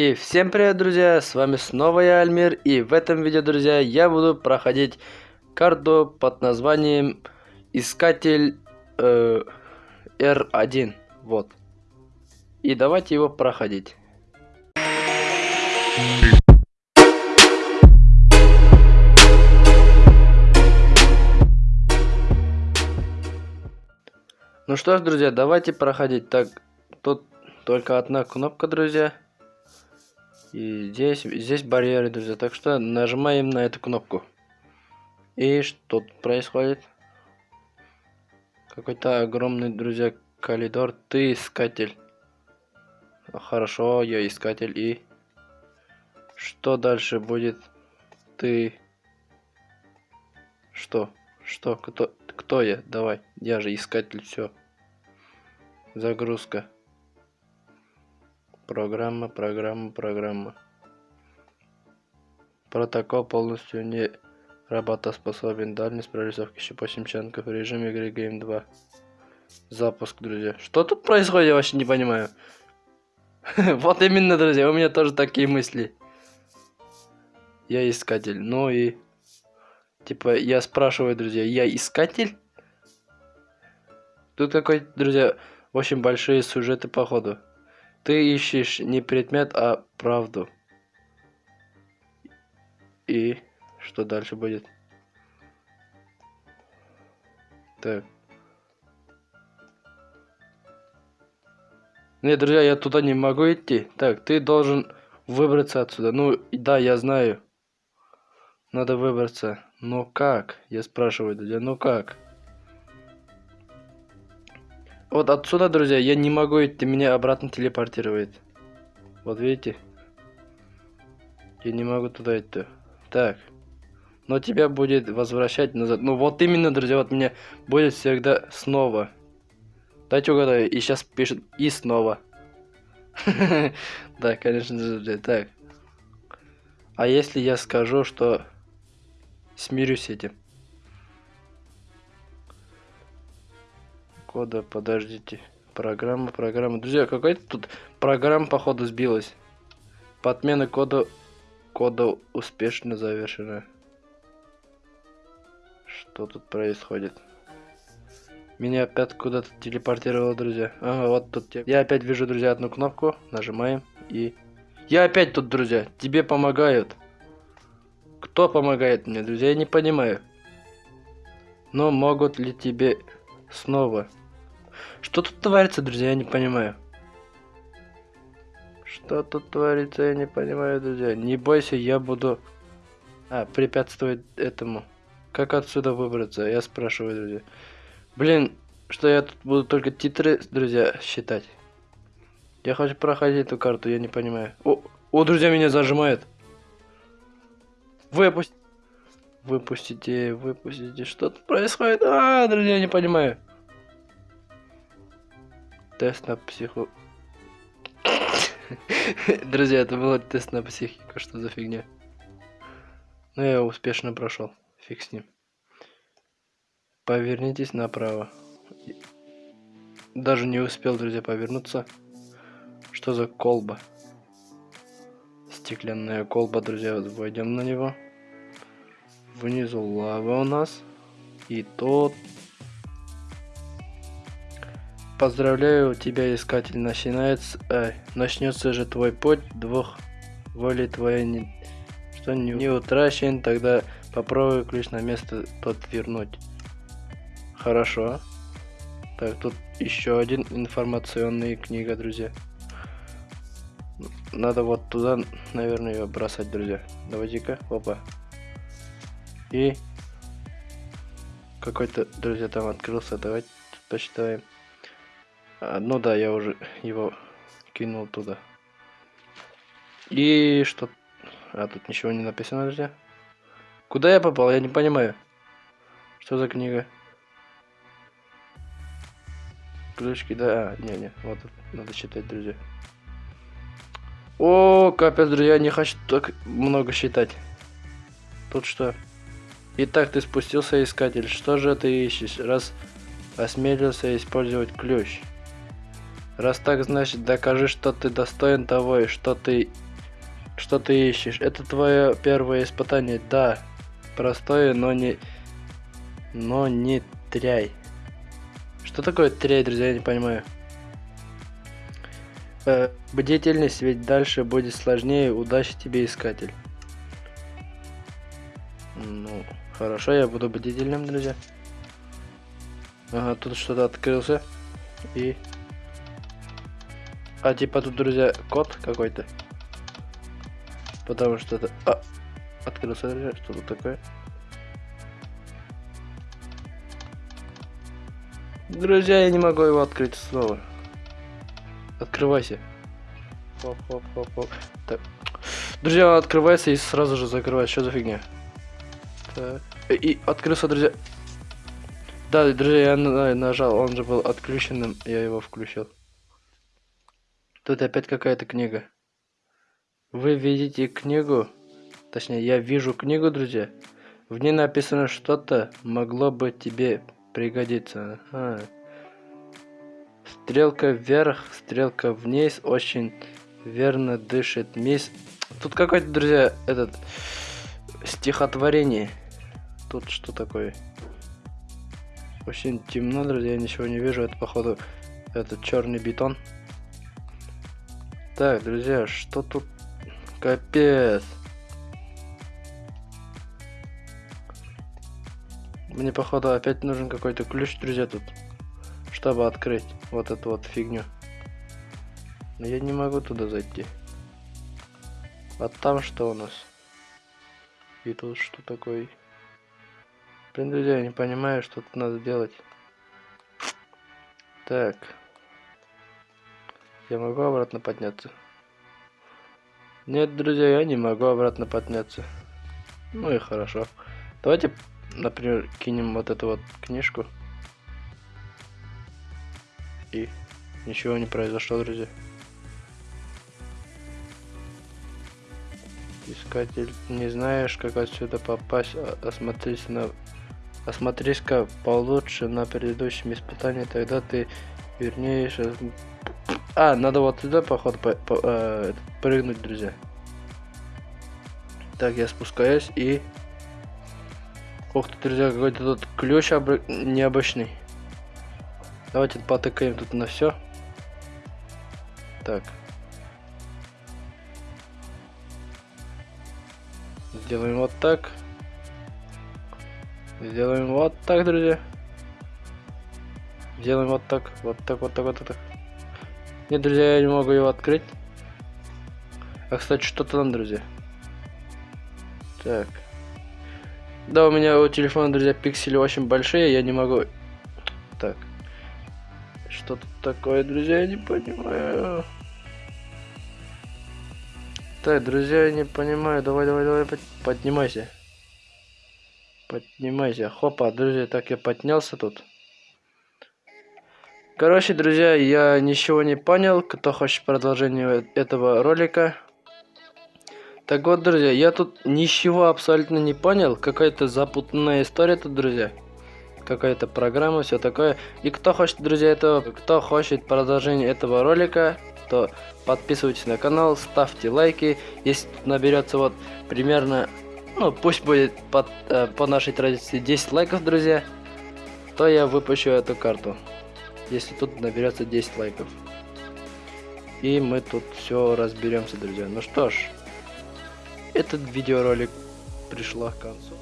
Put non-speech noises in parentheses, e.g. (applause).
И всем привет, друзья, с вами снова я, Альмир, и в этом видео, друзья, я буду проходить карту под названием Искатель э, R1, вот. И давайте его проходить. Ну что ж, друзья, давайте проходить. Так, тут только одна кнопка, друзья. И здесь, здесь барьеры, друзья. Так что нажимаем на эту кнопку. И что тут происходит? Какой-то огромный, друзья, коридор. Ты искатель. Хорошо, я искатель. И что дальше будет? Ты... Что? Что? Кто? Кто я? Давай. Я же искатель. Все. Загрузка. Программа, программа, программа. Протокол полностью не работоспособен. Дальность прорисовки еще 8 чанков. Режим игры Game 2. Запуск, друзья. Что тут происходит, я вообще не понимаю. (laughs) вот именно, друзья, у меня тоже такие мысли. Я искатель. Ну и... Типа, я спрашиваю, друзья, я искатель? Тут какой, друзья, очень большие сюжеты походу. Ты ищешь не предмет, а правду. И что дальше будет? Так. Нет, друзья, я туда не могу идти. Так, ты должен выбраться отсюда. Ну, да, я знаю. Надо выбраться. Но как? Я спрашиваю, друзья, ну как? Вот отсюда, друзья, я не могу идти, меня обратно телепортирует. Вот видите? Я не могу туда идти. Так. Но тебя будет возвращать назад. Ну вот именно, друзья, вот меня будет всегда снова. Дайте угадаю. И сейчас пишет и снова. (laughs) Да, конечно же. Так. А если я скажу, что смирюсь с этим? Кода, подождите. Программа, программа. Друзья, какая-то тут программа, походу, сбилась. Подмена кода, кода успешно завершена. Что тут происходит? Меня опять куда-то телепортировало, друзья. Ага, вот тут. Я опять вижу, друзья, одну кнопку. Нажимаем и... Я опять тут, друзья. Тебе помогают. Кто помогает мне, друзья? Я не понимаю. Но могут ли тебе снова что тут творится, друзья, я не понимаю. Что тут творится, я не понимаю, друзья. Не бойся, я буду... А, препятствовать этому. Как отсюда выбраться? Я спрашиваю, друзья. Блин, что я тут буду только титры, друзья, считать. Я хочу проходить эту карту, я не понимаю. О, о друзья, меня зажимают. Выпусти. Выпустите, выпустите. Что тут происходит? А, друзья, не понимаю. Тест на психу... (laughs) Друзья, это был тест на психику, что за фигня? Ну, я успешно прошел. Фиг с ним. Повернитесь направо. Даже не успел, друзья, повернуться. Что за колба? Стеклянная колба, друзья. Войдем на него. Внизу лава у нас. И тот Поздравляю тебя, искатель, начинается, э, начнется же твой путь, двух воли твоей не, что не, не утрачен, тогда попробуй ключ на место тот вернуть. Хорошо. Так, тут еще один информационный книга, друзья. Надо вот туда, наверное, ее бросать, друзья. Давайте-ка, опа. И какой-то, друзья, там открылся. Давайте почитаем. А, ну да, я уже его кинул туда. И что? А тут ничего не написано, друзья. Куда я попал? Я не понимаю. Что за книга? Ключки, да. А, не, не. Вот надо считать, друзья. О, капец, друзья, не хочу так много считать. Тут что? Итак, ты спустился, искатель. Что же ты ищешь? Раз осмелился использовать ключ. Раз так, значит, докажи, что ты достоин того, и что ты Что ты ищешь? Это твое первое испытание, да. Простое, но не... Но не тряй. Что такое тряй, друзья, я не понимаю. Э, бдительность, ведь дальше будет сложнее. Удачи тебе, искатель. Ну, хорошо, я буду бдительным, друзья. Ага, тут что-то открылся. И... А типа тут, друзья, код какой-то. Потому что это... А! Открылся, друзья, что тут такое? Друзья, я не могу его открыть снова. Открывайся. Хоп, хоп, хоп, хоп. Так. Друзья, открывается и сразу же закрывается. Что за фигня? Так. И открылся, друзья. Да, друзья, я нажал, он же был отключенным, я его включил. Тут опять какая-то книга. Вы видите книгу? Точнее, я вижу книгу, друзья. В ней написано что-то могло бы тебе пригодиться. А. Стрелка вверх, стрелка вниз, очень верно дышит мисс. Тут какой-то, друзья, этот стихотворение. Тут что такое? Очень темно, друзья, я ничего не вижу. Это, походу, этот черный бетон. Так, друзья, что тут? Капец. Мне, походу, опять нужен какой-то ключ, друзья, тут. Чтобы открыть вот эту вот фигню. Но я не могу туда зайти. А там что у нас? И тут что такое? Блин, друзья, я не понимаю, что тут надо делать. Так. Я могу обратно подняться? Нет, друзья, я не могу обратно подняться. Ну и хорошо. Давайте, например, кинем вот эту вот книжку. И ничего не произошло, друзья. Искатель, не знаешь, как отсюда попасть, а, осмотрись на... Осмотрись-ка получше на предыдущем испытании, тогда ты вернее... А, надо вот туда, походу, по, по, э, прыгнуть, друзья. Так, я спускаюсь и... Ух ты, друзья, какой-то тут ключ об... необычный. Давайте потыкаем тут на все. Так. Сделаем вот так. Сделаем вот так, друзья. Делаем вот так, вот так, вот так, вот так. Нет, друзья, я не могу его открыть. А, кстати, что-то там, друзья. Так. Да, у меня у телефона, друзья, пиксели очень большие, я не могу... Так. Что тут такое, друзья, я не понимаю. Так, друзья, я не понимаю. Давай, давай, давай, поднимайся. Поднимайся. Хопа, друзья, так я поднялся тут. Короче, друзья, я ничего не понял. Кто хочет продолжение этого ролика. Так вот, друзья, я тут ничего абсолютно не понял. Какая-то запутанная история тут, друзья. Какая-то программа, все такое. И кто хочет, друзья, этого, кто хочет продолжение этого ролика, то подписывайтесь на канал, ставьте лайки. Если наберется вот примерно, ну пусть будет под, э, по нашей традиции 10 лайков, друзья, то я выпущу эту карту. Если тут наберется 10 лайков. И мы тут все разберемся, друзья. Ну что ж, этот видеоролик пришла к концу.